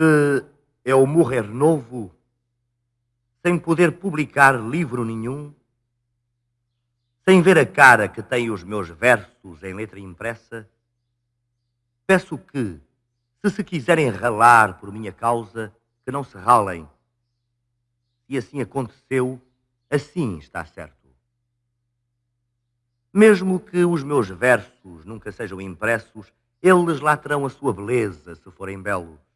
Se eu morrer novo, sem poder publicar livro nenhum, sem ver a cara que têm os meus versos em letra impressa, peço que, se se quiserem ralar por minha causa, que não se ralem. Se assim aconteceu, assim está certo. Mesmo que os meus versos nunca sejam impressos, eles lá terão a sua beleza se forem belos.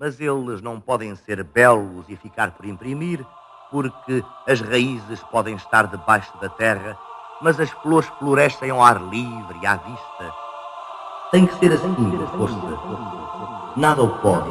Mas eles não podem ser belos e ficar por imprimir, porque as raízes podem estar debaixo da terra, mas as flores florescem ao ar livre e à vista. Tem que ser assim, força. Nada o pode.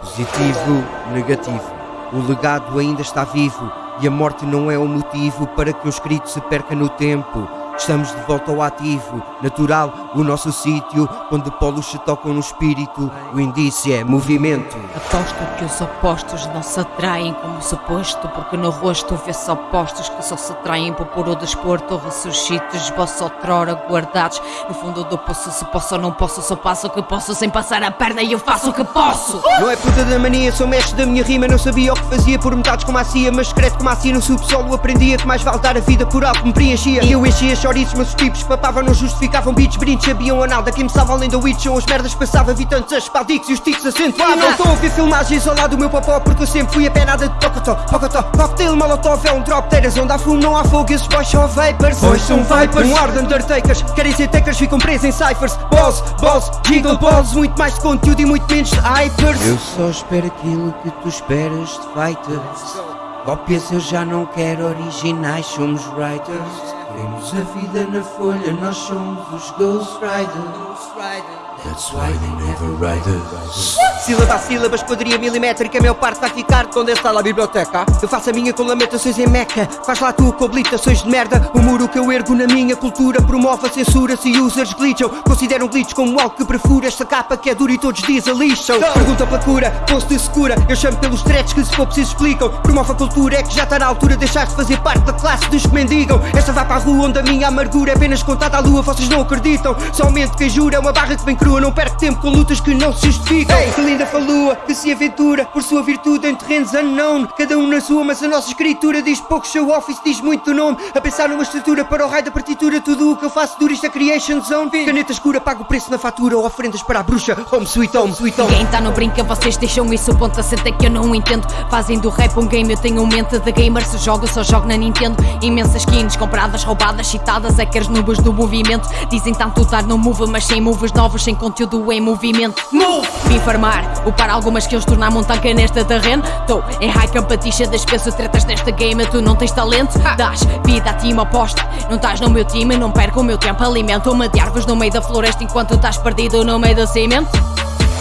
Positivo, negativo. O legado ainda está vivo e a morte não é o motivo para que o escrito se perca no tempo. Estamos de volta ao ativo, natural, o nosso sítio, onde polos se tocam no espírito. O indício é movimento. Aposto que os opostos não se atraem como suposto, porque no rosto vê-se opostos que só se atraem por puro desporto. Ressuscito, esboço outrora guardados no fundo do poço. Se posso ou não posso, só passo o que posso sem passar a perna e eu faço o que posso. Não é puta da mania, sou mestre da minha rima. Não sabia o que fazia por metades como a CIA, mas secreto como assim no subsolo aprendia que mais vale dar a vida por algo que me preenchia. E eu enchia mas os tipos papavam, não justificavam beats, brindes, sabiam a nada. Quem me salva além da witch são as merdas que passava, vi tantos aspaldicos e os tics acentuados. Não estou a ver filmagens ao lado do meu popó, porque eu sempre fui a pé nada de tocotó, pocotó. Cocktail, molotov, é um drop, teiras onde há fumo, não há fogo, esses boys são vapors. Boys são vipers, um ar de undertakers, querem ser takers, ficam presos em ciphers. Boss, boss, jingle balls, muito mais de conteúdo e muito menos de hypers. Eu só espero aquilo que tu esperas de fighters. Cópias eu já não quero, originais somos writers. Temos a vida na folha, nós somos os Ghost Riders. That's why they never write us. Sílaba a sílaba, esquadria milimétrica, a maior parte vai ficar onde está lá a biblioteca. Eu faço a minha com lamentações em meca, faz lá tu com habilitações de merda. O muro que eu ergo na minha cultura promove a censura. Se users glitcham, consideram glitch como algo que perfura esta capa que é dura e todos a lixam. Pergunta pela cura, posto de segura. Eu chamo pelos threads que se for preciso explicam. Promove a cultura, é que já está na altura de deixar de fazer parte da classe dos que mendigam. Esta vai para a rua onde a minha amargura é apenas contada à lua, vocês não acreditam. Somente quem jura é uma barra que vem crua. Não perco tempo com lutas que não se justificam. Ei, que linda falua, que se aventura por sua virtude em terrenos unknown. Cada um na sua, mas a nossa escritura diz pouco show office, diz muito nome. A pensar numa estrutura para o raio da partitura, tudo o que eu faço dura isto é creation zone. Caneta escura, pago o preço na fatura, oferendas para a bruxa. Home sweet home, sweet home. Ninguém tá no brinca, vocês deixam isso, ponto assenta que eu não entendo. Fazem do rap um game, eu tenho mente de gamer. Se jogo, só jogo na Nintendo. Imensas skins compradas, roubadas, citadas, hackers nubes do movimento. Dizem tanto estar no move, mas sem moves novos, sem conteúdo em movimento. Move! Vim farmar, upar algumas skills, tornar montanha nesta terreno. Tô em high competition, despeço tretas nesta game, tu não tens talento. Dás vida a ti, uma aposta. Não estás no meu time, não perco o meu tempo. Alimento-me de árvores no meio da floresta enquanto estás perdido no meio do cimento.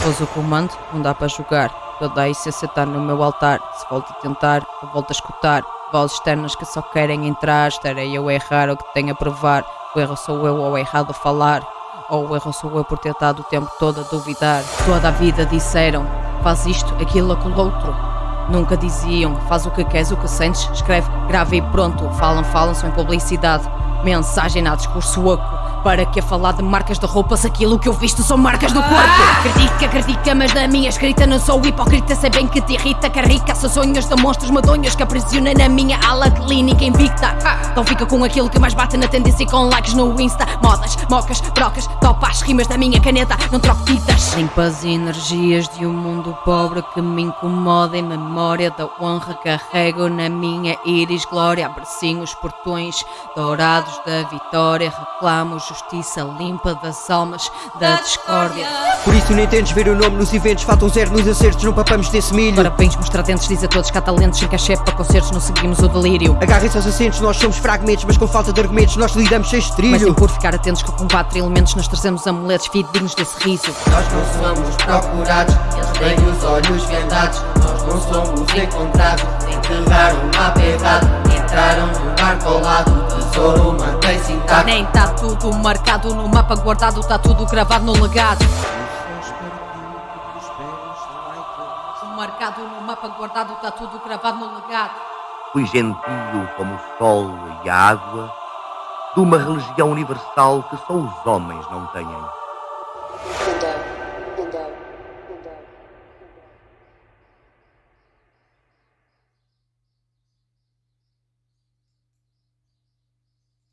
Pôs o comando, não dá para jogar. Toda a essência está no meu altar. Se volto a tentar, eu volto a escutar. Vozes externas que só querem entrar. Estarei eu a errar o que tenho a provar. O erro sou eu ou errado a falar. Ou o erro sou eu por ter estado o tempo todo a duvidar. Toda a vida disseram: faz isto, aquilo, aquilo outro. Nunca diziam: faz o que queres, o que sentes, escreve, grava e pronto. Falam, falam, são publicidade. Mensagem na discurso oco. Para que a falar de marcas de roupas, aquilo que eu visto são marcas do corpo. Critica, critica, mas na minha escrita não sou hipócrita. Sei bem que te irrita, que arregaça sonhos de monstros medonhos que aprisiona na minha ala clínica invicta. Então fica com aquilo que mais bate na tendência e com likes no Insta. Modas, mocas, brocas, topa as rimas da minha caneta, não troco tintas. Limpas energias de um mundo pobre que me incomoda em memória da honra. Carrego na minha íris glória, abracinho os portões dourados da vitória. Reclamo justiça limpa das almas da discórdia. Por isso nem tentes ver o nome nos eventos, faltam zero nos acertos, não papamos desse milho. Parabéns, mostradentes, diz a todos que há talentos sem cachê para concertos, não seguimos o delírio. Agarrem-se aos assentos, nós somos fragmentos, mas com falta de argumentos nós lidamos sem Mas estrilho. sim por ficar atentos que com quatro elementos nós trazemos amuletos fidedignos desse riso. Nós não somos procurados, eles têm os olhos vendados. Nós não somos encontrados, enterraram o mapa errado. Entraram no barco ao lado, o tesouro mantém-se intacto. Nem tá tudo marcado no mapa guardado, tá tudo gravado no legado. Marcado no mapa guardado, tá tudo gravado no legado. Fui gentio como o sol e a água, de uma religião universal que só os homens não têm.